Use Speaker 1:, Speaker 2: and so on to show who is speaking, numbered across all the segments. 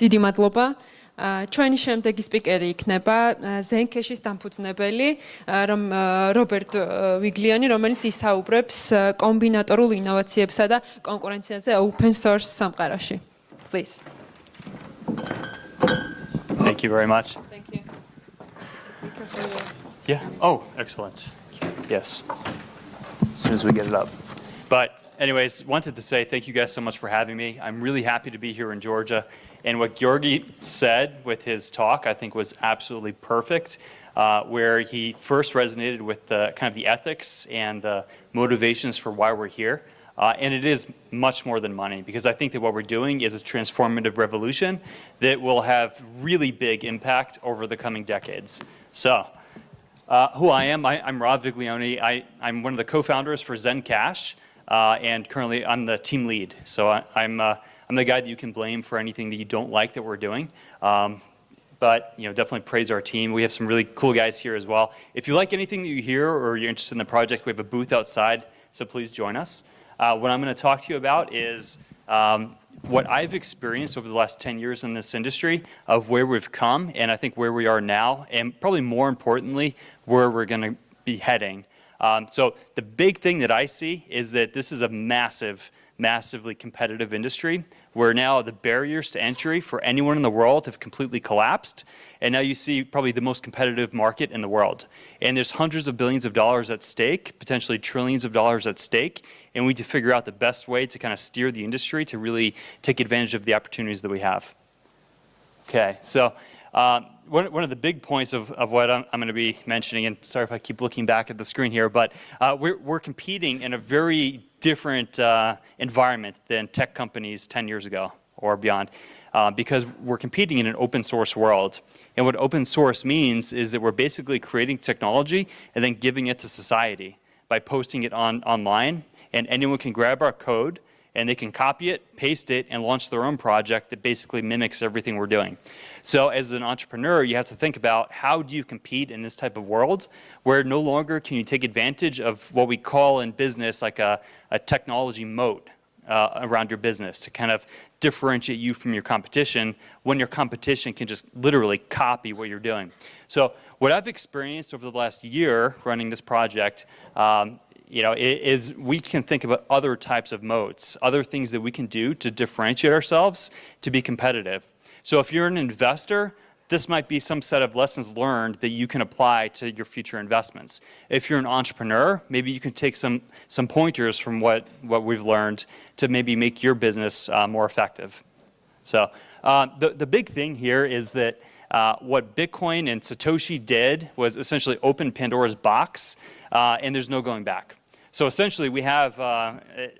Speaker 1: დიდი მადლობა. ჩვენი შემდეგი სპიკერი იქნება ზენქეშის დამფუძნებელი რომ რობერტ ვიგლიანი, რომელიც ისაუბრებს კომბინატორულ ინოვაციებსა და კონკურენციაზე open source სამყაროში. Please.
Speaker 2: Thank you very much.
Speaker 1: Thank you.
Speaker 2: Yeah. Oh, excellent. Yes. As soon as we get it up. But anyways, wanted to say thank you guys so much for having me. I'm really happy to be here in Georgia. And what Georgi said with his talk, I think was absolutely perfect, uh, where he first resonated with the kind of the ethics and the motivations for why we're here. Uh, and it is much more than money because I think that what we're doing is a transformative revolution that will have really big impact over the coming decades. So uh, who I am, I, am Rob Viglione. I, am one of the co-founders for Zencash. Uh, and currently I'm the team lead. So I, am I'm, the guy that you can blame for anything that you don't like that we're doing. Um, but you know, definitely praise our team. We have some really cool guys here as well. If you like anything that you hear or you're interested in the project, we have a booth outside, so please join us. Uh, what I'm going to talk to you about is um, what I've experienced over the last 10 years in this industry of where we've come and I think where we are now and probably more importantly where we're going to be heading. Um, so the big thing that I see is that this is a massive, massively competitive industry where now the barriers to entry for anyone in the world have completely collapsed. And now you see probably the most competitive market in the world. And there's hundreds of billions of dollars at stake, potentially trillions of dollars at stake. And we need to figure out the best way to kind of steer the industry to really take advantage of the opportunities that we have. Okay, so um, one, one of the big points of, of what I'm, I'm going to be mentioning, and sorry if I keep looking back at the screen here, but uh, we're, we're competing in a very different uh, environment than tech companies 10 years ago or beyond. Uh, because we're competing in an open source world. And what open source means is that we're basically creating technology and then giving it to society by posting it on online. And anyone can grab our code and they can copy it, paste it, and launch their own project that basically mimics everything we're doing. So as an entrepreneur, you have to think about how do you compete in this type of world where no longer can you take advantage of what we call in business like a, a technology moat uh, around your business to kind of differentiate you from your competition when your competition can just literally copy what you're doing. So what I've experienced over the last year running this project um, you know, is we can think about other types of moats, other things that we can do to differentiate ourselves to be competitive. So if you're an investor, this might be some set of lessons learned that you can apply to your future investments. If you're an entrepreneur, maybe you can take some, some pointers from what, what we've learned to maybe make your business uh, more effective. So uh, the, the big thing here is that uh, what Bitcoin and Satoshi did was essentially open Pandora's box, uh, and there's no going back. So essentially, we have, uh,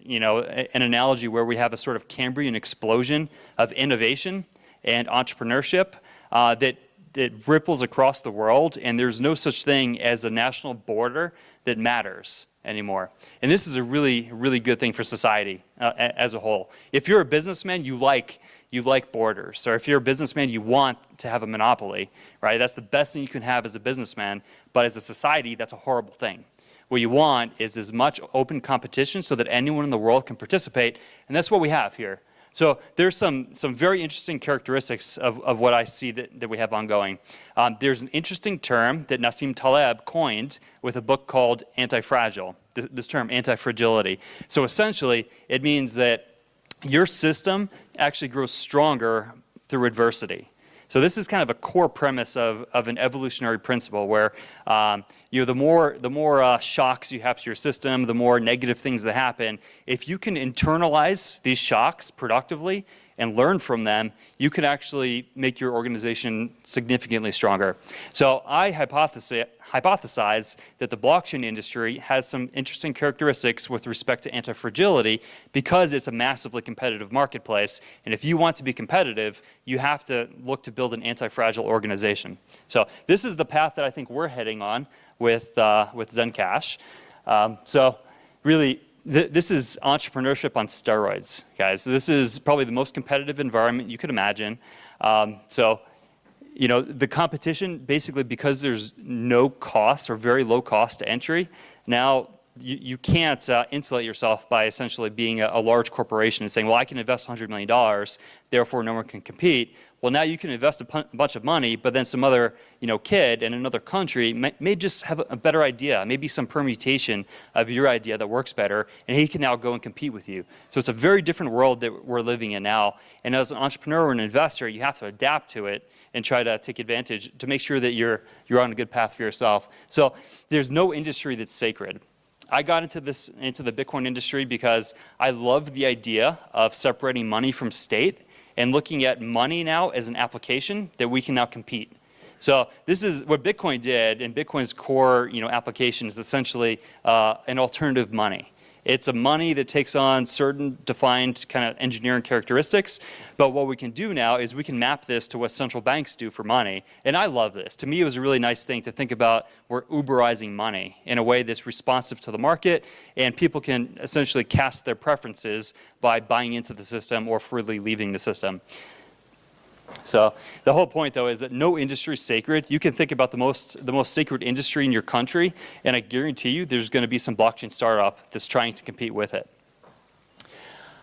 Speaker 2: you know, an analogy where we have a sort of Cambrian explosion of innovation and entrepreneurship uh, that, that ripples across the world, and there's no such thing as a national border that matters anymore. And this is a really, really good thing for society uh, as a whole. If you're a businessman, you like, you like borders. Or if you're a businessman, you want to have a monopoly, right? That's the best thing you can have as a businessman. But as a society, that's a horrible thing. What you want is as much open competition so that anyone in the world can participate. And that's what we have here. So there's some, some very interesting characteristics of, of what I see that, that we have ongoing. Um, there's an interesting term that Nassim Taleb coined with a book called anti-fragile, this, this term anti-fragility. So essentially, it means that your system actually grows stronger through adversity. So this is kind of a core premise of, of an evolutionary principle where um, you know, the more, the more uh, shocks you have to your system, the more negative things that happen, if you can internalize these shocks productively and learn from them, you can actually make your organization significantly stronger. So I hypothesize, hypothesize that the blockchain industry has some interesting characteristics with respect to anti-fragility because it's a massively competitive marketplace. And if you want to be competitive, you have to look to build an anti-fragile organization. So this is the path that I think we're heading on with, uh, with Zencash. Um, so really, th this is entrepreneurship on steroids, guys. This is probably the most competitive environment you could imagine. Um, so, you know, the competition, basically because there's no cost or very low cost to entry, now you, you can't uh, insulate yourself by essentially being a, a, large corporation and saying, well, I can invest $100 million, therefore no one can compete. Well, now you can invest a bunch of money, but then some other you know, kid in another country may, may just have a, a better idea, maybe some permutation of your idea that works better, and he can now go and compete with you. So it's a very different world that we're living in now. And as an entrepreneur or an investor, you have to adapt to it and try to take advantage to make sure that you're, you're on a good path for yourself. So there's no industry that's sacred. I got into this into the Bitcoin industry because I love the idea of separating money from state and looking at money now as an application that we can now compete. So this is what Bitcoin did, and Bitcoin's core you know, application is essentially uh, an alternative money. It's a money that takes on certain defined kind of engineering characteristics. But what we can do now is we can map this to what central banks do for money. And I love this. To me, it was a really nice thing to think about we're Uberizing money in a way that's responsive to the market. And people can essentially cast their preferences by buying into the system or freely leaving the system. So the whole point, though, is that no industry is sacred. You can think about the most, the most sacred industry in your country, and I guarantee you there's going to be some blockchain startup that's trying to compete with it.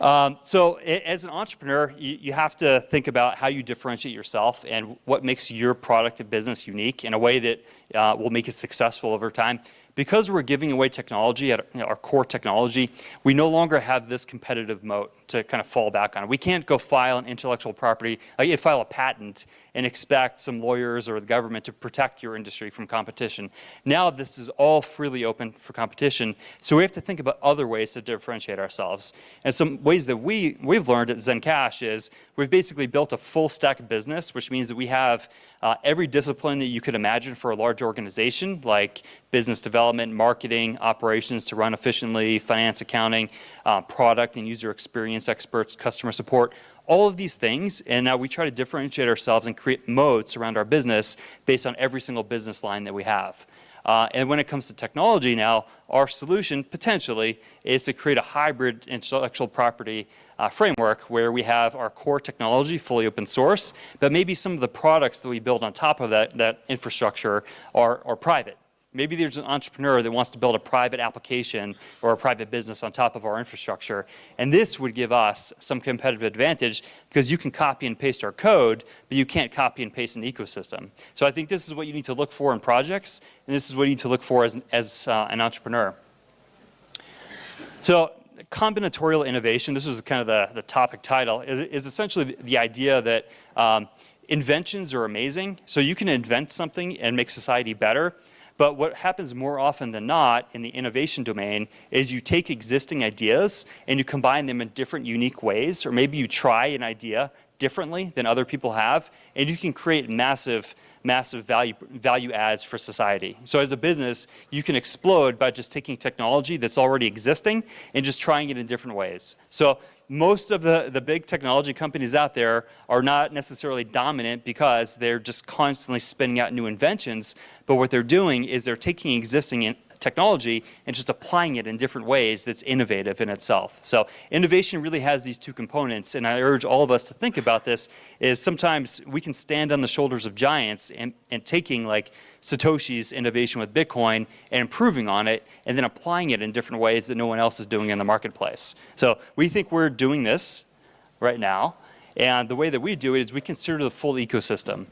Speaker 2: Um, so as an entrepreneur, you, you, have to think about how you differentiate yourself and what makes your product and business unique in a way that uh, will make it successful over time because we're giving away technology our core technology, we no longer have this competitive moat to kind of fall back on. We can't go file an intellectual property, like file a patent and expect some lawyers or the government to protect your industry from competition. Now this is all freely open for competition, so we have to think about other ways to differentiate ourselves. And some ways that we, we've learned at Zencash is we've basically built a full stack business, which means that we have uh, every discipline that you could imagine for a large organization, like business development, marketing, operations to run efficiently, finance, accounting, uh, product and user experience experts, customer support, all of these things. And now we try to differentiate ourselves and create moats around our business based on every single business line that we have. Uh, and when it comes to technology now, our solution potentially is to create a hybrid intellectual property uh, framework where we have our core technology fully open source, but maybe some of the products that we build on top of that, that infrastructure are, are private. Maybe there's an entrepreneur that wants to build a private application or a private business on top of our infrastructure. And this would give us some competitive advantage because you can copy and paste our code, but you can't copy and paste an ecosystem. So I think this is what you need to look for in projects, and this is what you need to look for as, as uh, an entrepreneur. So combinatorial innovation, this was kind of the, the topic title, is, is essentially the, the idea that um, inventions are amazing. So you can invent something and make society better. But what happens more often than not in the innovation domain is you take existing ideas and you combine them in different unique ways, or maybe you try an idea differently than other people have, and you can create massive massive value, value adds for society. So as a business, you can explode by just taking technology that's already existing and just trying it in different ways. So most of the, the big technology companies out there are not necessarily dominant because they're just constantly spinning out new inventions, but what they're doing is they're taking existing technology and just applying it in different ways that's innovative in itself. So innovation really has these two components, and I urge all of us to think about this, is sometimes we can stand on the shoulders of giants and, and taking like Satoshi's innovation with Bitcoin and improving on it and then applying it in different ways that no one else is doing in the marketplace. So we think we're doing this right now. And the way that we do it is we consider the full ecosystem.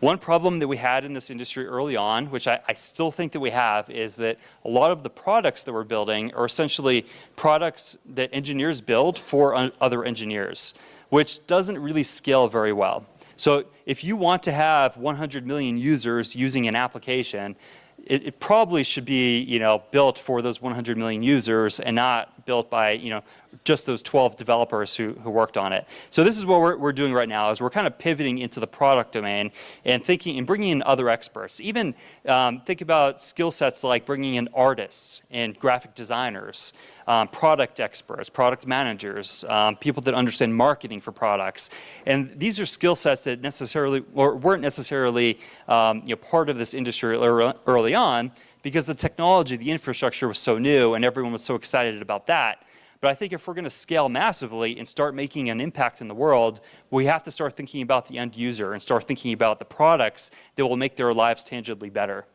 Speaker 2: One problem that we had in this industry early on, which I, I, still think that we have, is that a lot of the products that we're building are essentially products that engineers build for other engineers, which doesn't really scale very well. So if you want to have 100 million users using an application, it, it, probably should be, you know, built for those 100 million users and not built by, you know, just those 12 developers who, who worked on it. So this is what we're, we're doing right now is we're kind of pivoting into the product domain and thinking and bringing in other experts. Even um, think about skill sets like bringing in artists and graphic designers, um, product experts, product managers, um, people that understand marketing for products. And these are skill sets that necessarily, or weren't necessarily um, you know, part of this industry early on because the technology, the infrastructure was so new and everyone was so excited about that. But I think if we're going to scale massively and start making an impact in the world, we have to start thinking about the end user and start thinking about the products that will make their lives tangibly better.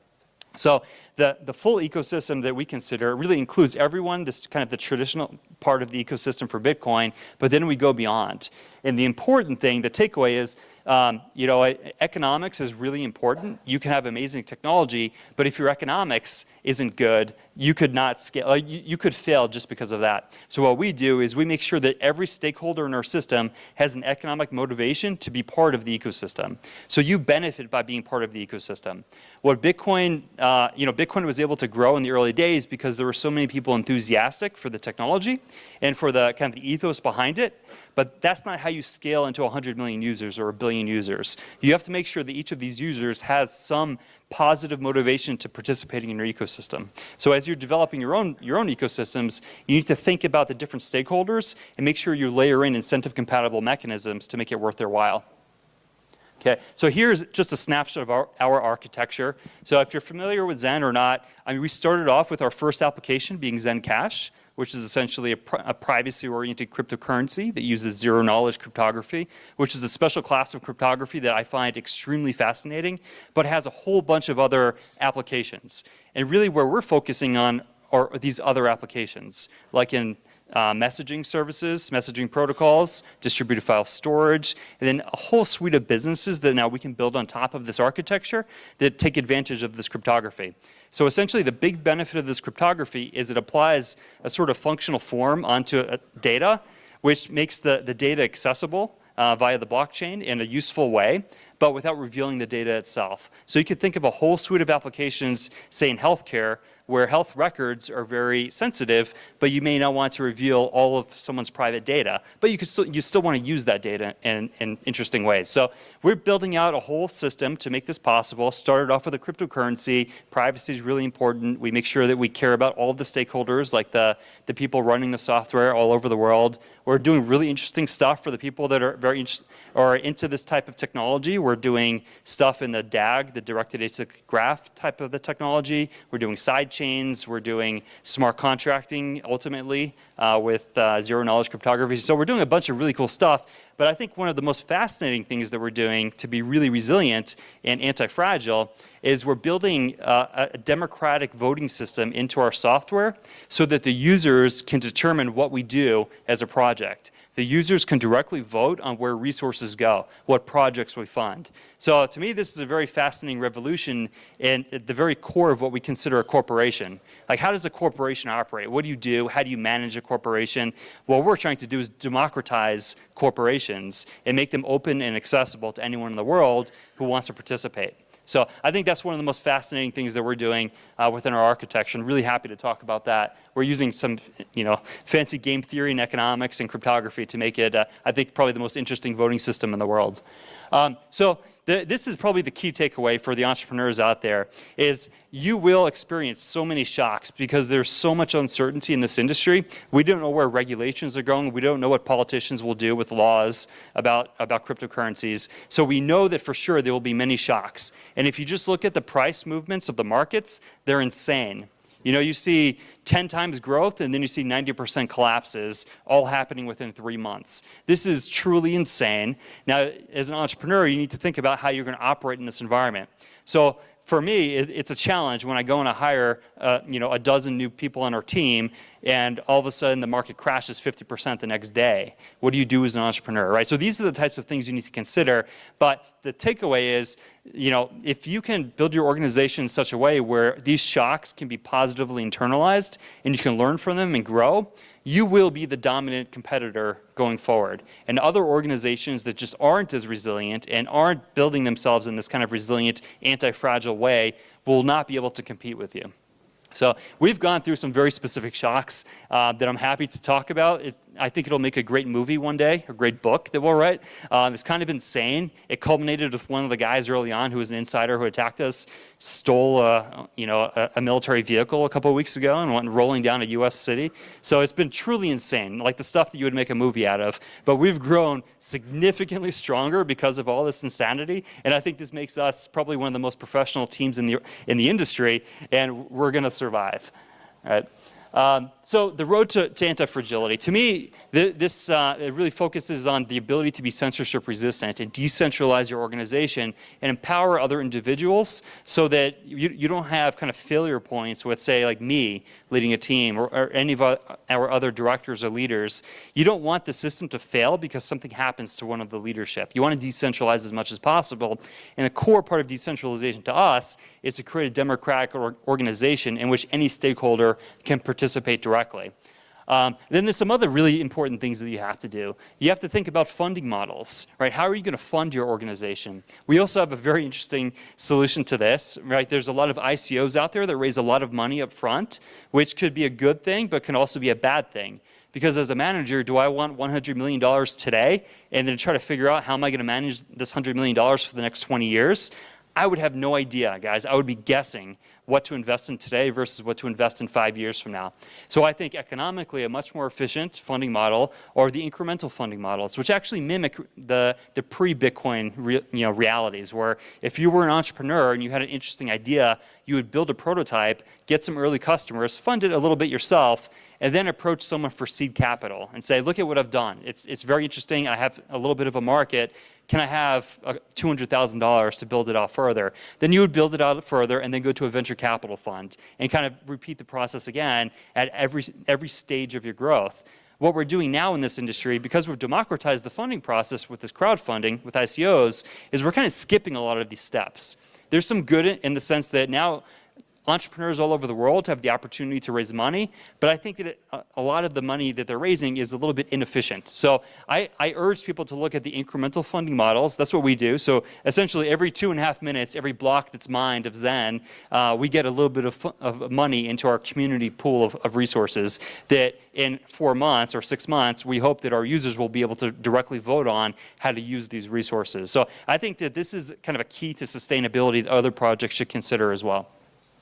Speaker 2: So the, the full ecosystem that we consider really includes everyone, this kind of the traditional part of the ecosystem for Bitcoin, but then we go beyond. And the important thing, the takeaway is um, you know, economics is really important. You can have amazing technology, but if your economics isn't good, you could not scale, uh, you, you, could fail just because of that. So what we do is we make sure that every stakeholder in our system has an economic motivation to be part of the ecosystem. So you benefit by being part of the ecosystem. What Bitcoin, uh, you know, Bitcoin was able to grow in the early days because there were so many people enthusiastic for the technology and for the kind of the ethos behind it. But that's not how you scale into 100 million users or a billion users. You have to make sure that each of these users has some positive motivation to participating in your ecosystem. So as you're developing your own, your own ecosystems, you need to think about the different stakeholders and make sure you layer in incentive compatible mechanisms to make it worth their while. Okay, so here's just a snapshot of our, our, architecture. So if you're familiar with Zen or not, I mean, we started off with our first application being Zen Cash which is essentially a, a privacy-oriented cryptocurrency that uses zero-knowledge cryptography, which is a special class of cryptography that I find extremely fascinating, but has a whole bunch of other applications. And really where we're focusing on are these other applications, like in uh, messaging services, messaging protocols, distributed file storage, and then a whole suite of businesses that now we can build on top of this architecture that take advantage of this cryptography. So essentially the big benefit of this cryptography is it applies a sort of functional form onto data, which makes the, the data accessible uh, via the blockchain in a useful way, but without revealing the data itself. So you could think of a whole suite of applications, say in healthcare, where health records are very sensitive, but you may not want to reveal all of someone's private data. But you, could still, you still want to use that data in, in interesting ways. So we're building out a whole system to make this possible. Started off with a cryptocurrency. Privacy is really important. We make sure that we care about all of the stakeholders, like the, the people running the software all over the world. We're doing really interesting stuff for the people that are very are into this type of technology. We're doing stuff in the DAG, the directed acyclic graph type of the technology. We're doing side chains. We're doing smart contracting ultimately uh, with uh, zero knowledge cryptography. So we're doing a bunch of really cool stuff. But I think one of the most fascinating things that we're doing to be really resilient and anti-fragile is we're building uh, a democratic voting system into our software so that the users can determine what we do as a project. The users can directly vote on where resources go, what projects we fund. So to me, this is a very fascinating revolution and at the very core of what we consider a corporation. Like how does a corporation operate? What do you do? How do you manage a corporation? What we're trying to do is democratize corporations and make them open and accessible to anyone in the world who wants to participate. So I think that's one of the most fascinating things that we're doing uh, within our architecture. I'm really happy to talk about that. We're using some, you know, fancy game theory and economics and cryptography to make it, uh, I think, probably the most interesting voting system in the world. Um, so the, this is probably the key takeaway for the entrepreneurs out there is you will experience so many shocks because there's so much uncertainty in this industry. We don't know where regulations are going. We don't know what politicians will do with laws about, about cryptocurrencies. So we know that for sure there will be many shocks. And if you just look at the price movements of the markets, they're insane. You know, you see 10 times growth and then you see 90% collapses all happening within three months. This is truly insane. Now, as an entrepreneur, you need to think about how you're going to operate in this environment. So for me, it, it's a challenge when I go and I hire, uh, you know, a dozen new people on our team and all of a sudden the market crashes 50% the next day. What do you do as an entrepreneur, right? So these are the types of things you need to consider. But the takeaway is, you know, if you can build your organization in such a way where these shocks can be positively internalized and you can learn from them and grow, you will be the dominant competitor going forward. And other organizations that just aren't as resilient and aren't building themselves in this kind of resilient, anti-fragile way will not be able to compete with you. So we've gone through some very specific shocks uh, that I'm happy to talk about. It's, I think it'll make a great movie one day, a great book that we'll write. Um, it's kind of insane. It culminated with one of the guys early on who was an insider who attacked us, stole a, you know, a, a military vehicle a couple weeks ago and went rolling down a U.S. city. So it's been truly insane, like the stuff that you would make a movie out of. But we've grown significantly stronger because of all this insanity. And I think this makes us probably one of the most professional teams in the, in the industry, and we're going to survive. Right? Um, so the road to, to anti-fragility, to me, th this uh, it really focuses on the ability to be censorship resistant and decentralize your organization and empower other individuals so that you, you don't have kind of failure points with, say, like me leading a team or, or any of our, other directors or leaders. You don't want the system to fail because something happens to one of the leadership. You want to decentralize as much as possible. And a core part of decentralization to us is to create a democratic or organization in which any stakeholder can participate directly. Um, then there's some other really important things that you have to do. You have to think about funding models, right? How are you going to fund your organization? We also have a very interesting solution to this, right? There's a lot of ICOs out there that raise a lot of money up front, which could be a good thing, but can also be a bad thing. Because as a manager, do I want $100 million today and then try to figure out how am I going to manage this $100 million for the next 20 years? I would have no idea, guys. I would be guessing what to invest in today versus what to invest in five years from now. So I think economically a much more efficient funding model or the incremental funding models, which actually mimic the, the pre-Bitcoin re, you know, realities, where if you were an entrepreneur and you had an interesting idea, you would build a prototype, get some early customers, fund it a little bit yourself, and then approach someone for seed capital and say, look at what I've done. It's, it's very interesting. I have a little bit of a market. Can I have uh, $200,000 to build it out further? Then you would build it out further and then go to a venture capital fund and kind of repeat the process again at every, every stage of your growth. What we're doing now in this industry, because we've democratized the funding process with this crowdfunding, with ICOs, is we're kind of skipping a lot of these steps. There's some good in the sense that now entrepreneurs all over the world have the opportunity to raise money, but I think that it, a lot of the money that they're raising is a little bit inefficient. So I, I, urge people to look at the incremental funding models. That's what we do. So essentially every two and a half minutes, every block that's mined of Zen, uh, we get a little bit of, of, money into our community pool of, of resources that in four months or six months, we hope that our users will be able to directly vote on how to use these resources. So I think that this is kind of a key to sustainability that other projects should consider as well.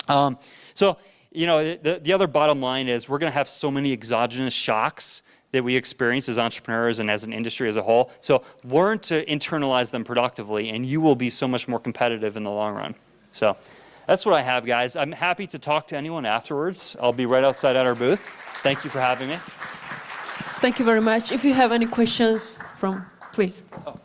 Speaker 2: Um, so, you know, the, the other bottom line is we're going to have so many exogenous shocks that we experience as entrepreneurs and as an industry as a whole. So learn to internalize them productively and you will be so much more competitive in the long run. So that's what I have, guys. I'm happy to talk to anyone afterwards. I'll be right outside at our booth. Thank you for having me.
Speaker 1: Thank you very much. If you have any questions from, please.
Speaker 2: Oh,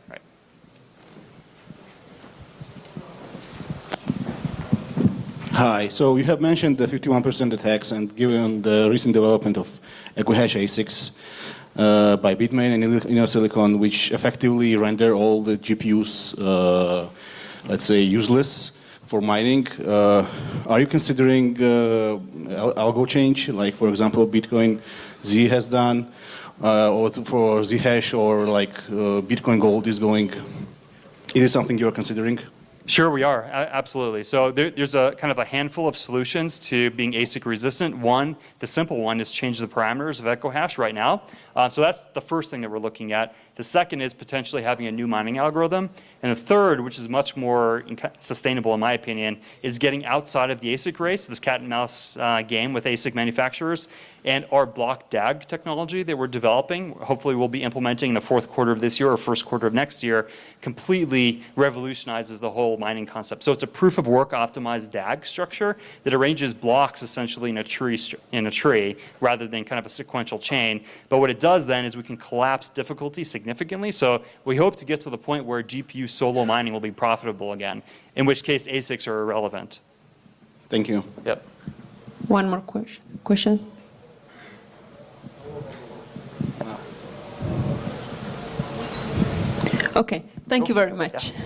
Speaker 3: Hi. So you have mentioned the 51% attacks, and given the recent development of EquiHash ASICs uh, by Bitmain and InnoSilicon, which effectively render all the GPUs, uh, let's say, useless for mining, uh, are you considering uh, algo change, like, for example, Bitcoin Z has done, uh, or for Zhash, or like uh, Bitcoin Gold is going? Is it something you're considering?
Speaker 2: Sure, we are. Absolutely. So there, there's a kind of a handful of solutions to being ASIC resistant. One, the simple one, is change the parameters of EquiHash right now. Uh, so that's the first thing that we're looking at. The second is potentially having a new mining algorithm. And the third, which is much more sustainable in my opinion, is getting outside of the ASIC race, this cat and mouse uh, game with ASIC manufacturers, and our block DAG technology that we're developing, hopefully we'll be implementing in the fourth quarter of this year or first quarter of next year, completely revolutionizes the whole mining concept. So it's a proof of work optimized DAG structure that arranges blocks essentially in a tree, in a tree rather than kind of a sequential chain. But what it does then is we can collapse difficulty significantly. So we hope to get to the point where GPU solo mining will be profitable again, in which case ASICs are irrelevant.
Speaker 3: Thank you.
Speaker 2: Yep.
Speaker 1: One more question. Question? Okay, thank you very much.
Speaker 2: Yeah.